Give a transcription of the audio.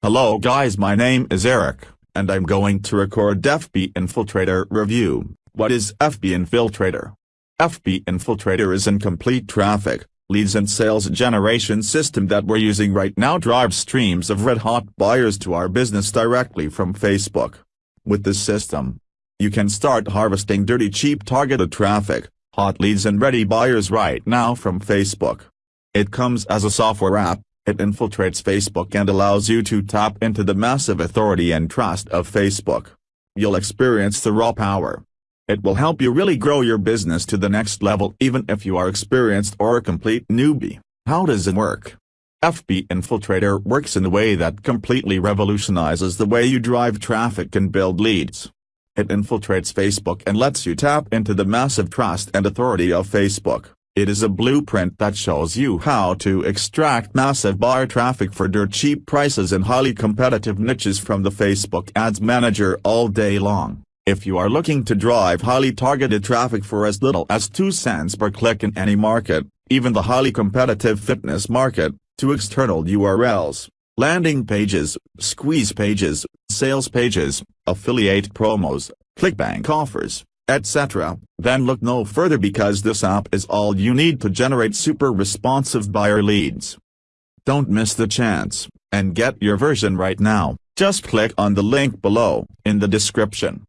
Hello guys my name is Eric, and I'm going to record FB Infiltrator review. What is FB Infiltrator? FB Infiltrator is an complete traffic, leads and sales generation system that we're using right now drives streams of red-hot buyers to our business directly from Facebook. With this system, you can start harvesting dirty cheap targeted traffic, hot leads and ready buyers right now from Facebook. It comes as a software app, it infiltrates Facebook and allows you to tap into the massive authority and trust of Facebook. You'll experience the raw power. It will help you really grow your business to the next level even if you are experienced or a complete newbie. How does it work? FB Infiltrator works in a way that completely revolutionizes the way you drive traffic and build leads. It infiltrates Facebook and lets you tap into the massive trust and authority of Facebook. It is a blueprint that shows you how to extract massive buyer traffic for dirt cheap prices in highly competitive niches from the Facebook Ads Manager all day long. If you are looking to drive highly targeted traffic for as little as 2 cents per click in any market, even the highly competitive fitness market, to external URLs, landing pages, squeeze pages, sales pages, affiliate promos, clickbank offers, etc., then look no further because this app is all you need to generate super responsive buyer leads. Don't miss the chance, and get your version right now, just click on the link below, in the description.